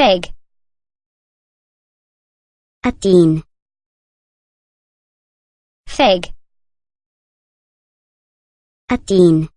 Feg. Atin. Feg. Atin.